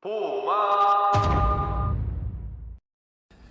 보마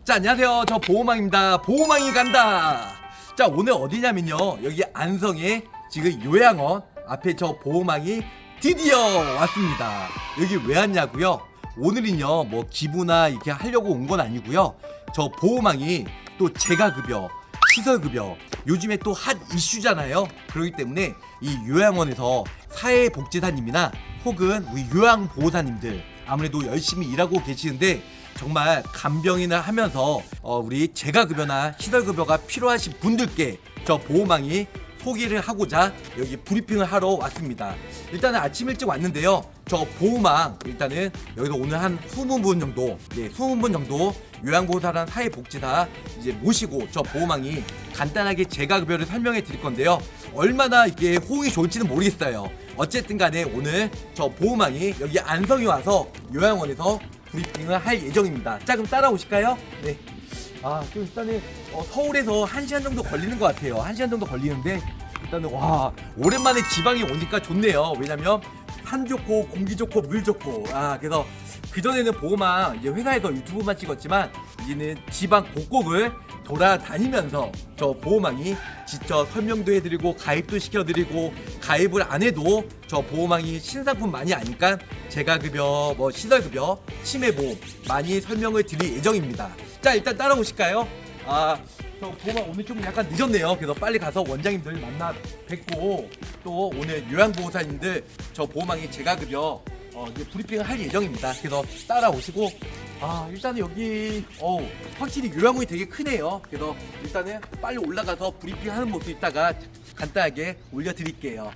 자 안녕하세요. 저 보호망입니다. 보호망이 간다. 자 오늘 어디냐면요. 여기 안성에 지금 요양원 앞에 저 보호망이 드디어 왔습니다. 여기 왜 왔냐고요? 오늘은요 뭐 기부나 이렇게 하려고 온 건 아니고요. 저 보호망이 또 재가급여 시설급여 요즘에 또 핫 이슈잖아요. 그렇기 때문에 이 요양원에서 사회복지사님이나 혹은 우리 요양보호사님들 아무래도 열심히 일하고 계시는데 정말 간병인을 하면서 어, 우리 재가급여나 시설급여가 필요하신 분들께 저 보호망이 소개를 하고자 여기 브리핑을 하러 왔습니다. 일단은 아침 일찍 왔는데요. 저 보호망 일단은 여기서 오늘 한 20분 정도, 네, 20분 정도 요양보호사랑 사회복지사 이제 모시고 저 보호망이 간단하게 재가급여를 설명해 드릴 건데요. 얼마나 이게 호응이 좋을지는 모르겠어요. 어쨌든 간에 오늘 저 보호망이 여기 안성에 와서 요양원에서 브리핑을 할 예정입니다. 자 그럼 따라오실까요? 네. 아, 좀 일단은 어, 서울에서 1시간 정도 걸리는 것 같아요. 1시간 정도 걸리는데 일단은 와 오랜만에 지방에 오니까 좋네요. 왜냐면 산 좋고 공기 좋고 물 좋고 아 그래서 그전에는 보호망 이제 회사에서 유튜브만 찍었지만 이제는 지방 곳곳을 돌아다니면서 저 보호망이 직접 설명도 해드리고 가입도 시켜드리고 가입을 안 해도 저 보호망이 신상품 많이 아니까 재가급여 뭐 시설급여 치매보험 많이 설명을 드릴 예정입니다 자 일단 따라오실까요? 아, 저 보호망 오늘 좀 약간 늦었네요. 그래서 빨리 가서 원장님들 만나 뵙고 또 오늘 요양보호사님들 저 보호망이 재가급여 어, 이제 브리핑을 할 예정입니다. 그래서 따라오시고 아 일단은 여기 어 확실히 요양원이 되게 크네요. 그래서 일단은 빨리 올라가서 브리핑하는 모습 이따가 간단하게 올려드릴게요.